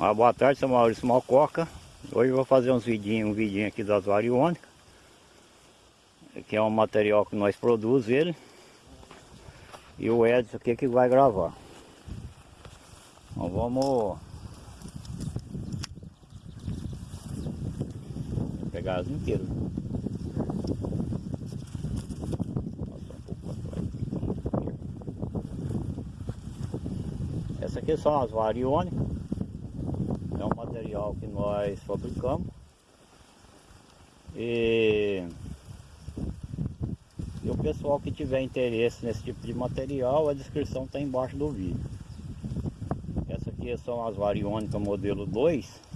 Ah, boa tarde, sou Maurício Malcoca. Hoje vou fazer uns vidinhos, um vidinho aqui das variônicas. Que é um material que nós produzimos ele. E o Edson aqui que vai gravar. Então vamos pegar as inteiras. Essa aqui são as variônicas que nós fabricamos. E, e o pessoal que tiver interesse nesse tipo de material a descrição está embaixo do vídeo. Essa aqui são as variônicas modelo 2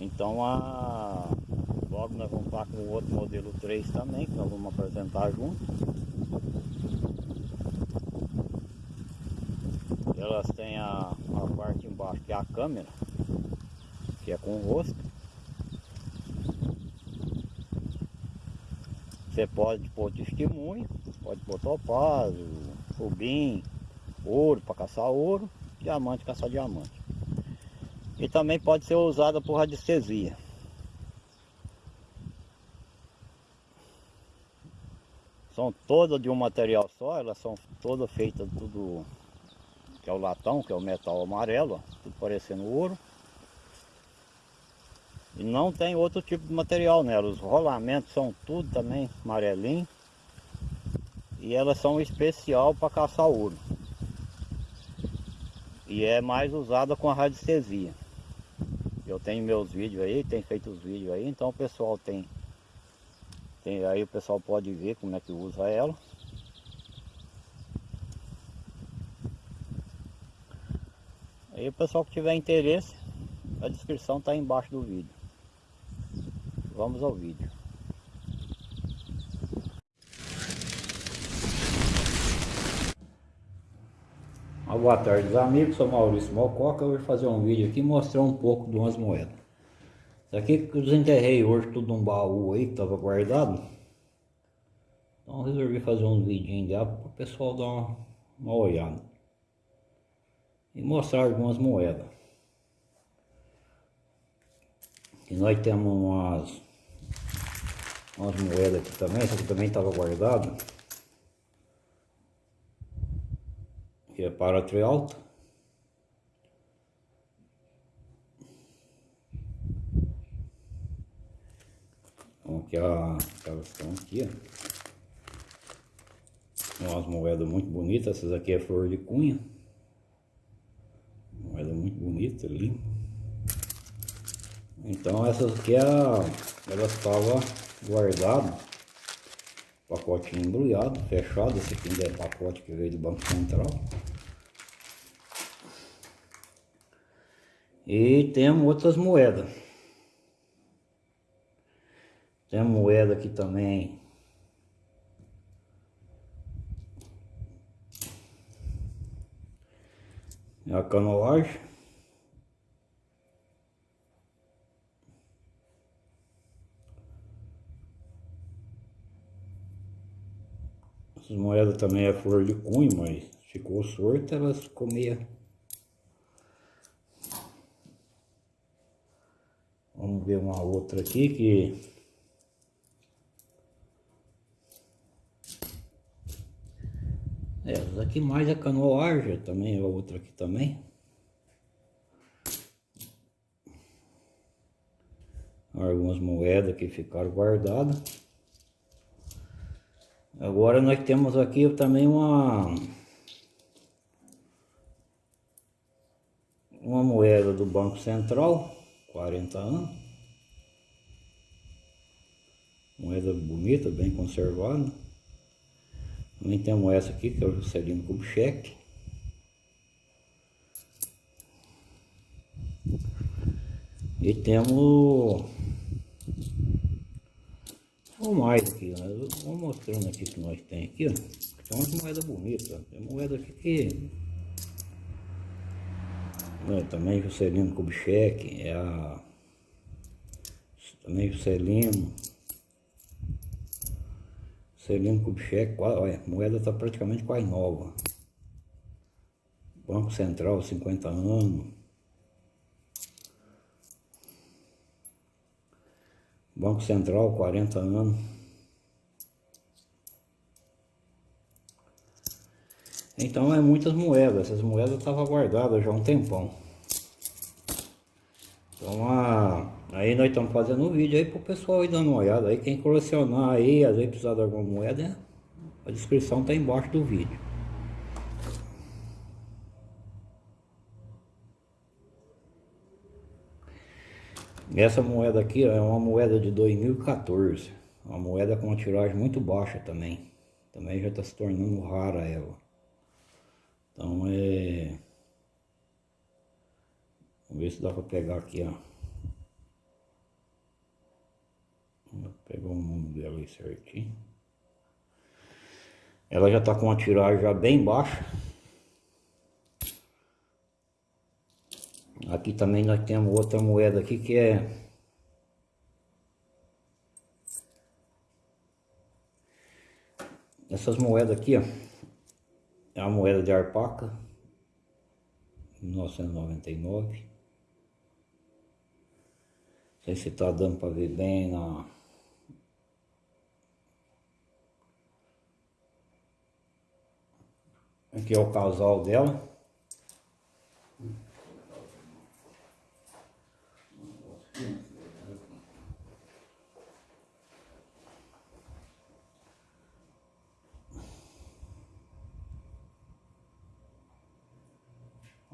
então a logo nós vamos estar com o outro modelo 3 também que nós vamos apresentar junto. Elas têm a, a embaixo que é a câmera, que é com o rosto. Você pode pôr testemunho, pode pôr topázio, rubim, ouro para caçar ouro, diamante caçar diamante. E também pode ser usada por radiestesia. São todas de um material só, elas são todas feitas tudo que é o latão, que é o metal amarelo, ó, tudo parecendo ouro. E não tem outro tipo de material nela, os rolamentos são tudo também amarelinho. E elas são especial para caçar ouro. E é mais usada com a radiestesia. Eu tenho meus vídeos aí, tem feito os vídeos aí, então o pessoal tem, tem aí o pessoal pode ver como é que usa ela. Aí o pessoal que tiver interesse, a descrição está embaixo do vídeo. Vamos ao vídeo. Uma boa tarde amigos, sou Maurício Malcoca, eu vou fazer um vídeo aqui mostrar um pouco de umas moedas. Isso aqui que eu desenterrei hoje tudo num baú aí que estava guardado. Então resolvi fazer um vidinho dela para o pessoal dar uma, uma olhada e mostrar algumas moedas. E nós temos umas, umas moedas aqui também, essa aqui também estava guardada. Que é para trialto. Então aqui a, elas estão aqui, ó. Umas moedas muito bonitas, essas aqui é flor de cunha moeda muito bonita, limpa. Então essas aqui é a, ela estava guardada, pacotinho embrulhado, fechado, esse aqui ainda é pacote que veio do Banco Central. E temos outras moedas. Tem moeda aqui também é a canoagem. Essas moedas também é flor de cunho, mas ficou sorta, elas comia. Vamos ver uma outra aqui que É, essa aqui mais a canoagem, também é outra aqui também. Algumas moedas que ficaram guardadas. Agora nós temos aqui também uma... Uma moeda do Banco Central, 40 anos. Moeda bonita, bem conservada. Também temos essa aqui, que é o Juscelino Kubitschek. E temos ou mais aqui, vamos mostrando aqui que nós tem aqui, ó. Tem umas moedas bonitas, tem moeda aqui que é, também Juscelino Kubitschek, é a também Juscelino Celino Kubitschek, olha, a moeda está praticamente quase nova. Banco Central, 50 anos. Banco Central, 40 anos. Então é muitas moedas, essas moedas estavam guardadas já há um tempão. Então a, aí nós estamos fazendo um vídeo aí pro pessoal ir dando uma olhada aí, quem colecionar aí, às vezes precisar de alguma moeda, a descrição tá embaixo do vídeo. Essa moeda aqui é uma moeda de 2014, uma moeda com uma tiragem muito baixa também. Também já está se tornando rara ela. Então é... Vamos ver se dá para pegar aqui, ó. Pegar o nome dela aí certinho. Ela já está com uma tiragem já bem baixa. Aqui também nós temos outra moeda aqui que é essas moedas aqui, ó. É uma moeda de arpaca, 1999. Não sei se tá dando para ver bem na... Aqui é o casal dela.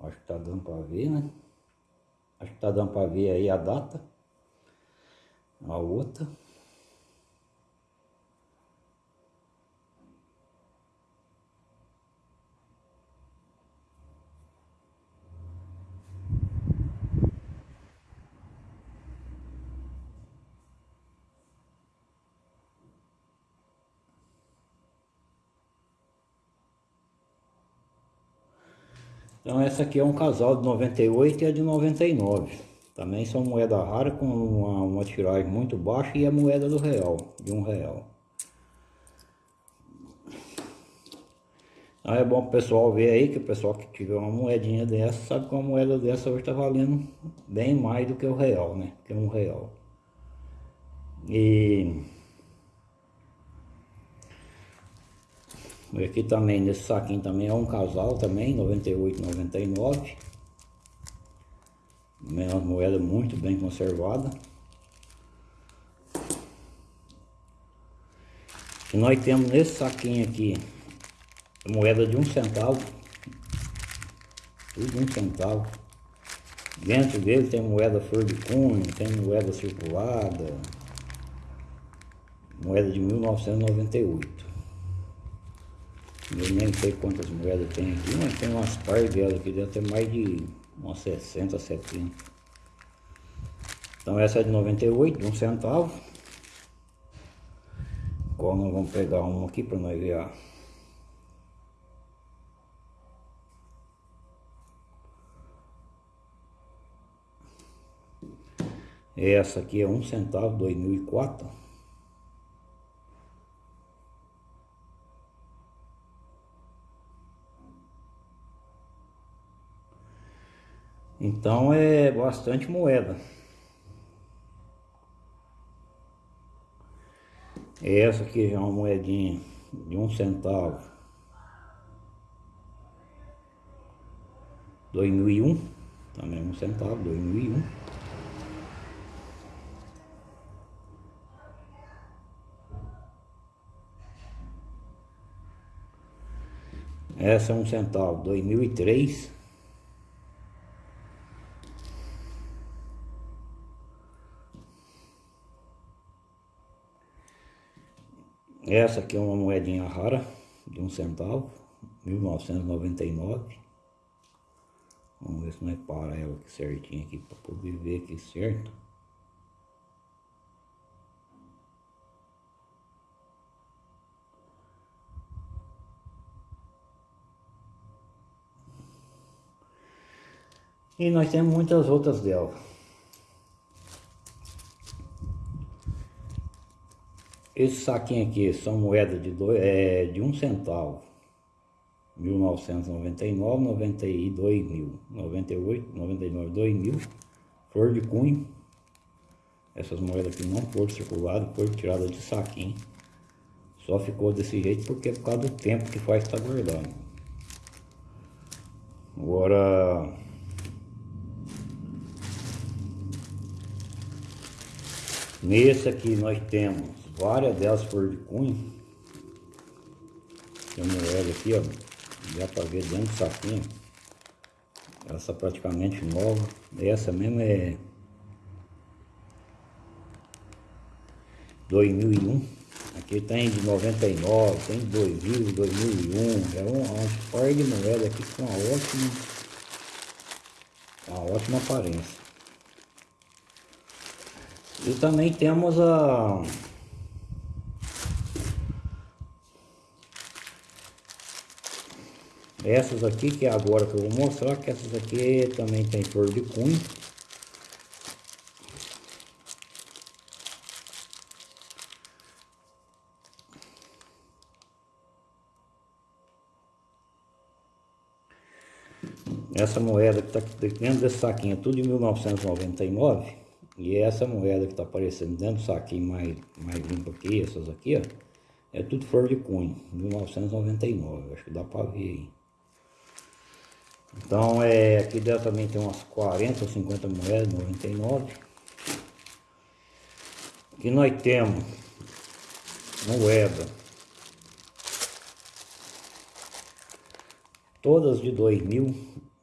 Acho que tá dando para ver, né? Acho que tá dando para ver aí a data. A outra. Então essa aqui é um casal de 98 e a de 99. Também são moeda rara com uma, uma tiragem muito baixa e a moeda do real, de um real. Então é bom o pessoal ver aí, que o pessoal que tiver uma moedinha dessa, sabe que uma moeda dessa hoje está valendo bem mais do que o real, né? Que um real. E Aqui também, nesse saquinho também é um casal também, 98, 99. Também é uma moeda muito bem conservada. E nós temos nesse saquinho aqui, moeda de um centavo. Tudo um centavo. Dentro dele tem moeda flor de cunho, tem moeda circulada. Moeda de 1998. Eu nem sei quantas moedas tem aqui, mas tem umas par delas aqui, deve ter mais de umas 60, 70. Então essa é de 98, de um centavo. Qual nós vamos pegar uma aqui para nós ver a... Essa aqui é um centavo, 2004. Então é bastante moeda. Essa aqui já é uma moedinha de um centavo. 2001, também um centavo, 2001. Essa é um centavo, 2003. Essa aqui é uma moedinha rara, de um centavo, 1999. Vamos ver se nós para ela aqui certinho aqui, para poder ver aqui certo. E nós temos muitas outras dela. Esse saquinho aqui são moedas de, dois, é, de um centavo. 1999, 92 mil, 98, 99, 2000, flor de cunho. Essas moedas aqui não foram circuladas, foram tiradas de saquinho. Só ficou desse jeito porque é por causa do tempo que faz estar tá guardando. Agora... Nesse aqui nós temos várias delas flor de cunho. Tem moeda aqui, ó. Dá para ver dentro do saquinho. Essa praticamente nova. Essa mesmo é 2001. Aqui tem de 99, tem de 2000, 2001. É uma par de moeda aqui com uma ótima, uma ótima aparência. E também temos a Essas aqui, que é agora que eu vou mostrar, que essas aqui também tem flor de cunho. Essa moeda que está dentro desse saquinho é tudo de 1999. E essa moeda que está aparecendo dentro do saquinho mais, mais limpo aqui, essas aqui, ó, é tudo flor de cunho, 1999. Acho que dá para ver aí. Então, é, aqui dentro também tem umas 40 ou 50 moedas, 99. Aqui nós temos moeda. Todas de 2000.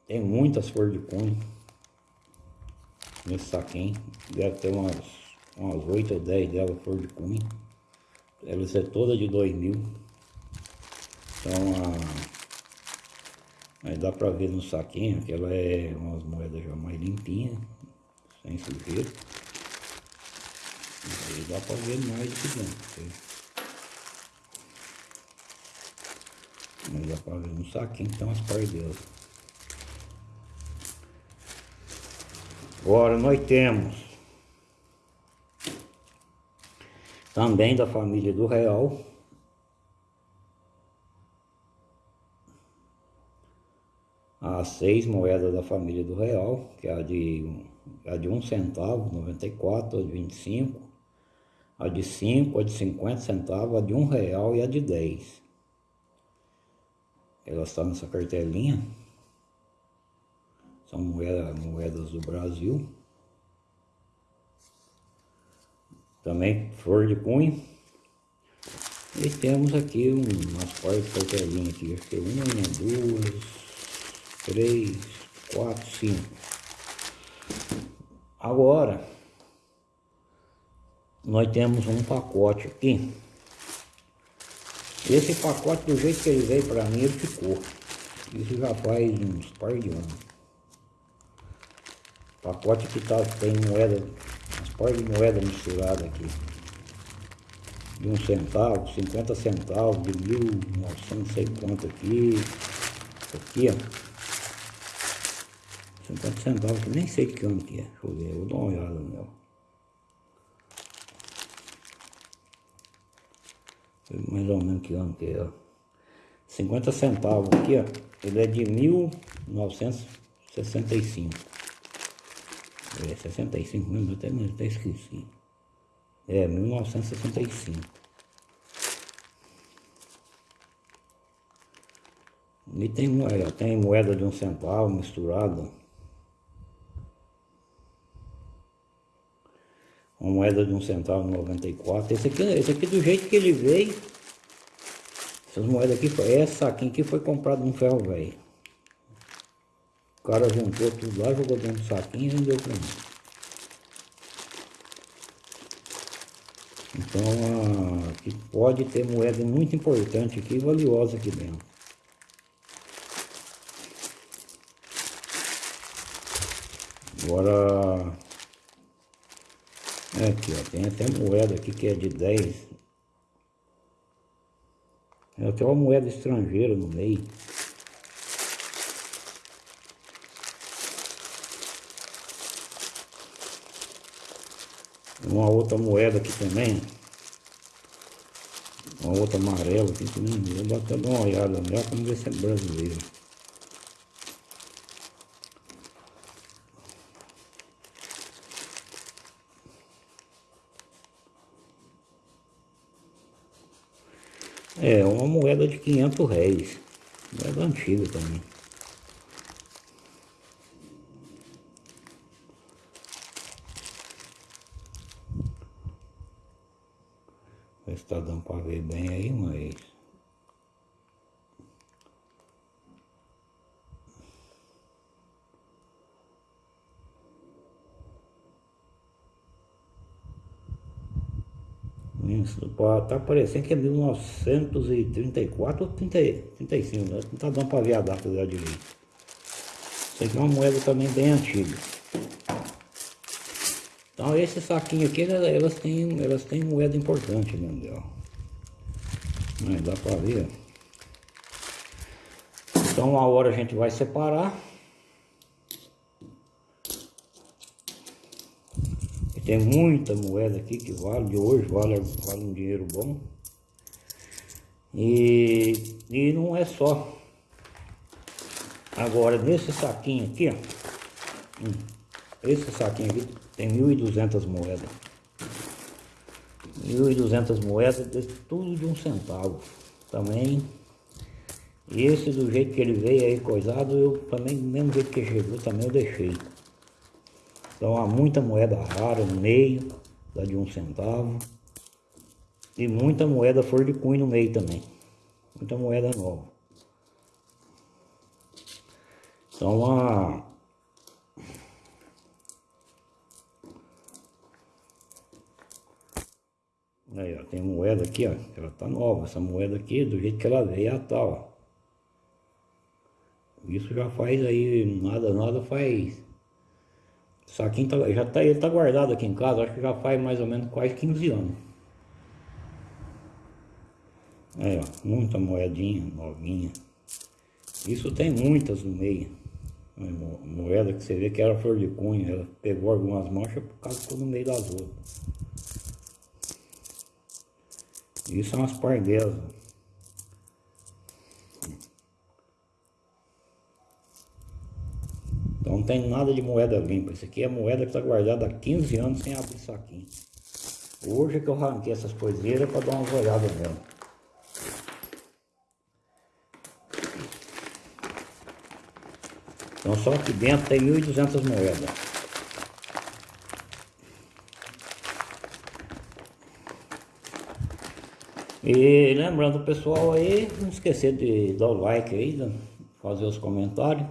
Tem muitas flores de cunho. Nesse saquinho. Deve ter umas, umas 8 ou 10 delas flor de cunho. Elas é toda de 2000. Então, a Aí dá pra ver no saquinho que ela é umas moedas já mais limpinhas, sem sujeira. Aí dá pra ver mais que dentro. Mas dá pra ver no saquinho que tem umas pardelas. Agora nós temos também da família do Real as seis moedas da família do real, que é a de, a de um centavo, 94, a de 25, a de 5, a de 50 centavos, a de um real e a de 10. Elas estão nessa cartelinha. São moedas, moedas do Brasil. Também flor de cunho. E temos aqui umas partes de cartelinha aqui, acho que uma, duas, três, quatro, cinco. Agora, nós temos um pacote aqui. Esse pacote, do jeito que ele veio para mim, ele ficou. Isso já faz uns par de anos. Pacote que tá, tem moeda, umas par de moeda misturada aqui. De um centavo, 50 centavos, de mil, não sei quanto aqui. Aqui, ó. 50 centavos, que nem sei que ano que é. Deixa eu ver, eu dar uma olhada meu. Mais ou menos que ano que é, ó. 50 centavos aqui, ó. Ele é de 1965. É, 65 mesmo, até, até esqueci. É, 1965. E tem, tem moeda de um centavo misturada. Uma moeda de um centavo 94. Esse aqui, esse aqui do jeito que ele veio, essas moedas aqui, essa aqui que foi comprado no ferro velho. O cara juntou tudo lá, jogou dentro do saquinho e vendeu para mim. Então aqui pode ter moeda muito importante aqui, valiosa aqui dentro. Agora Aqui, ó, tem até moeda aqui que é de 10. É até uma moeda estrangeira no meio. Uma outra moeda aqui também. Uma outra amarela aqui nem vou até dar uma olhada nela para ver se é brasileira. É, uma moeda de 500 réis. Moeda antiga também. Ver se tá dando para ver bem aí, mas... tá parecendo que é 1934 ou 30, 35, né? não tá dando para ver a data dela direito. Isso aqui é uma moeda também bem antiga. Então esse saquinho aqui, elas têm, elas têm moeda importante dentro dela. Dá para ver. Então a hora a gente vai separar. Tem muita moeda aqui que vale, de hoje vale, vale um dinheiro bom. E, e não é só. Agora nesse saquinho aqui, ó. Esse saquinho aqui tem 1.200 moedas. 1.200 moedas, tudo de um centavo. Também, esse do jeito que ele veio aí coisado, eu também, do mesmo jeito que chegou, também eu deixei. Então há muita moeda rara no meio, da de um centavo. E muita moeda flor de cunho no meio também. Muita moeda nova. Então a Aí, ó, tem moeda aqui, ó, ela tá nova, essa moeda aqui, do jeito que ela veio, tá, ó. Isso já faz aí, nada, nada faz... Saquinho tá, já tá, ele tá guardado aqui em casa, acho que já faz mais ou menos quase 15 anos. Aí, ó, muita moedinha novinha. Isso tem muitas no meio. Moeda que você vê que era flor de cunha, ela pegou algumas manchas por causa ficou no meio das outras. Isso são as parguelas. Então não tem nada de moeda limpa. Isso aqui é moeda que está guardada há 15 anos sem abrir saquinho. Hoje é que eu arranquei essas coiseiras para dar uma olhada nela. Então só aqui dentro tem 1.200 moedas. E lembrando pessoal aí, não esquecer de dar o like aí, fazer os comentários.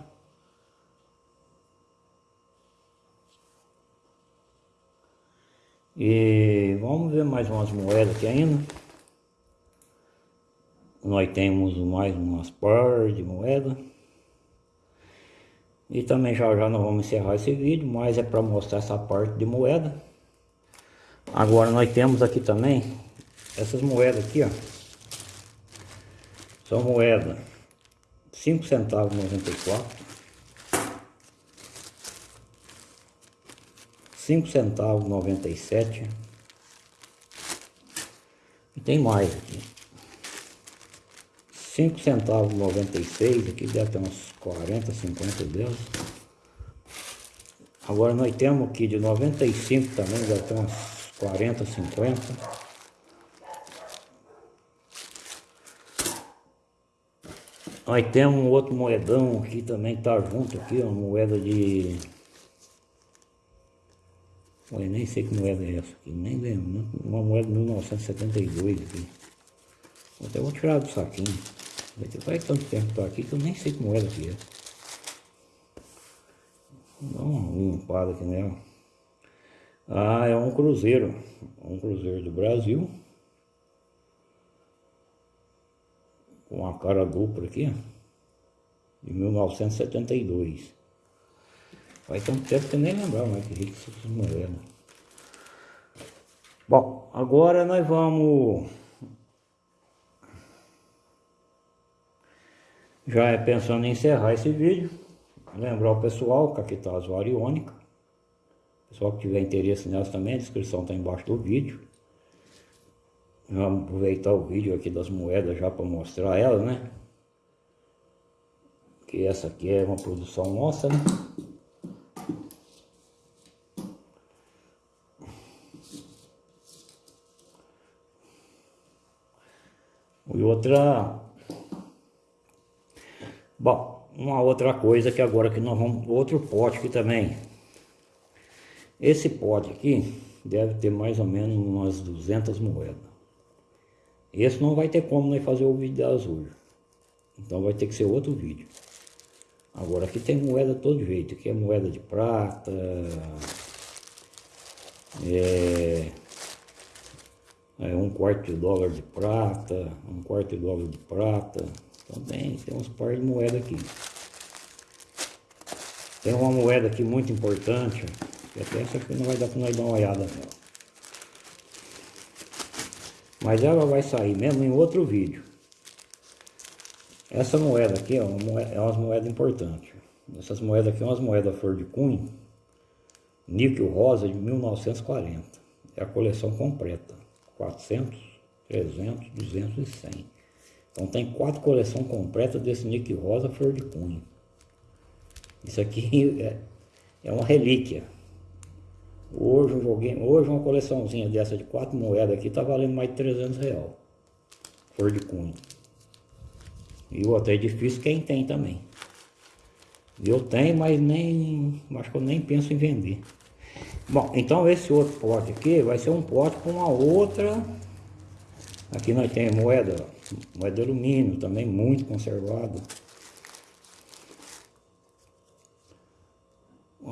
E vamos ver mais umas moedas aqui ainda. Nós temos mais umas par de moeda. E também já já nós vamos encerrar esse vídeo, mas é para mostrar essa parte de moeda. Agora nós temos aqui também essas moedas aqui, ó. São moedas 5 centavos 94. 5 centavos 97. E tem mais aqui. 5 centavos 96, aqui deve ter uns 40, 50 delas. Agora nós temos aqui de 95 também, deve ter uns 40, 50. Nós temos um outro moedão aqui também que tá junto aqui, uma moeda de... Eu nem sei que moeda é essa aqui, nem lembro, né? uma moeda de 1972 aqui. Até vou tirar do saquinho. Faz tanto tempo que tá aqui que eu nem sei que moeda que é. Dá uma limpada aqui nela. Ah, é um cruzeiro. Um cruzeiro do Brasil. com uma cara dupla aqui, de 1972. Faz tanto tempo que eu nem lembrava mais que rico essas moedas. Bom, agora nós vamos... Já é pensando em encerrar esse vídeo. Lembrar o pessoal que aqui está as variônicas. Pessoal que tiver interesse nelas também, a descrição está embaixo do vídeo. Vamos aproveitar o vídeo aqui das moedas já para mostrar elas, né? Que essa aqui é uma produção nossa, né? E outra... Bom, uma outra coisa que agora que nós vamos... Outro pote aqui também. Esse pote aqui deve ter mais ou menos umas 200 moedas. Esse não vai ter como nós fazer o vídeo de azul. Então vai ter que ser outro vídeo. Agora aqui tem moeda todo jeito. Aqui é moeda de prata. É, é um quarto de dólar de prata. Um quarto de dólar de prata. Também tem uns par de moeda aqui. Tem uma moeda aqui muito importante. Que até essa aqui não vai dar para nós dar uma olhada nela. Mas ela vai sair mesmo em outro vídeo. Essa moeda aqui é uma é uma moeda importante. Essas moedas aqui são umas moedas flor de cunho, níquel rosa de 1940. É a coleção completa. 400, 300, 200 e 100. Então tem quatro coleções completas desse níquel rosa flor de cunho. Isso aqui é, é uma relíquia. Hoje, um hoje uma coleçãozinha dessa de quatro moedas aqui tá valendo mais de 300 real. Flor de cunho. E o outro é difícil quem tem também. Eu tenho, mas nem. Acho que eu nem penso em vender. Bom, então esse outro pote aqui vai ser um pote com uma outra. Aqui nós temos moeda, moeda de alumínio também muito conservada.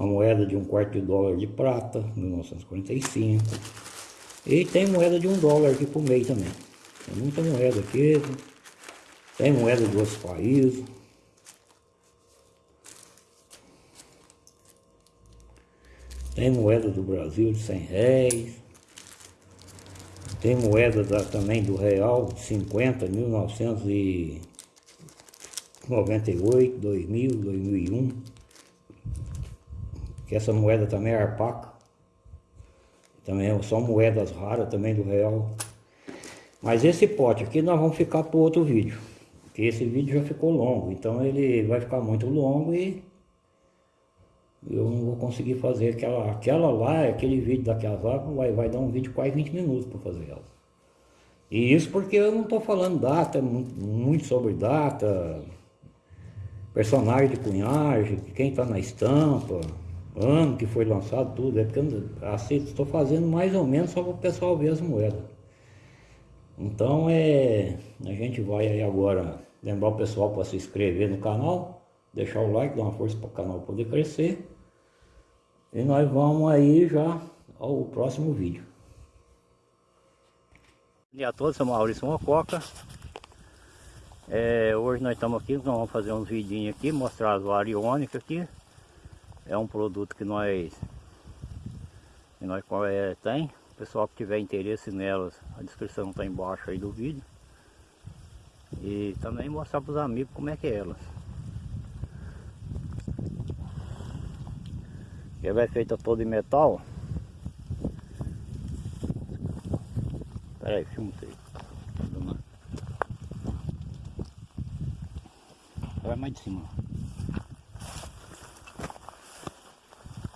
uma moeda de um quarto de dólar de prata, 1945. E tem moeda de um dólar aqui por meio também. Tem muita moeda aqui. Tem moeda de outros países. Tem moeda do Brasil de 100 réis. Tem moeda da, também do real de 50, 1998, 2000, 2001 que essa moeda também é arpaca. Também são moedas raras também do real. Mas esse pote aqui nós vamos ficar para outro vídeo. Porque esse vídeo já ficou longo, então ele vai ficar muito longo e eu não vou conseguir fazer aquela, aquela lá, aquele vídeo daquelas lá, vai, vai dar um vídeo quase 20 minutos para fazer ela. E isso porque eu não estou falando data, muito sobre data, personagem de cunhagem, quem está na estampa, ano que foi lançado tudo, é porque assim, estou fazendo mais ou menos só para o pessoal ver as moedas. Então é, a gente vai aí agora lembrar o pessoal para se inscrever no canal, deixar o like, dar uma força para o canal poder crescer. E nós vamos aí já ao próximo vídeo. Bom dia a todos, sou Maurício Mococa. É, hoje nós estamos aqui, nós vamos fazer uns vidinhos aqui, mostrar as variônicas aqui é um produto que nós que nós é, tem o pessoal que tiver interesse nelas a descrição está embaixo aí do vídeo e também mostrar para os amigos como é que é elas ela é feita toda em metal Pera aí, filma aí. Vai mais de cima.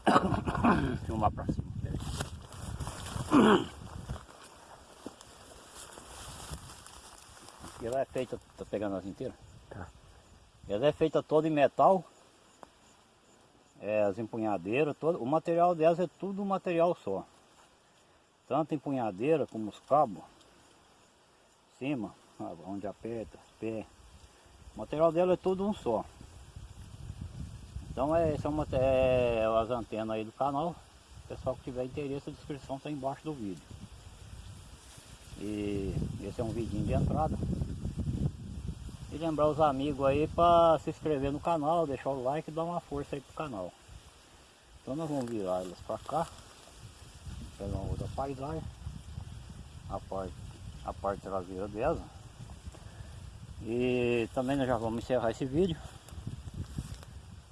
Filmar pra cima. Ela é feita, tá pegando as inteiras? Tá. Ela é feita toda em metal. É, as empunhadeiras, todo, o material delas é tudo um material só. Tanto empunhadeira como os cabos. Cima, onde aperta, pé. O material dela é tudo um só. Então é, são é, é, as antenas aí do canal. Pessoal que tiver interesse, a descrição está embaixo do vídeo. E esse é um vidinho de entrada. E lembrar os amigos aí para se inscrever no canal, deixar o like e dar uma força aí pro canal. Então nós vamos virar elas para cá. Pegar uma outra paisagem. A parte, a parte traseira dela. E também nós já vamos encerrar esse vídeo.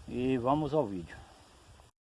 E vamos ao vídeo.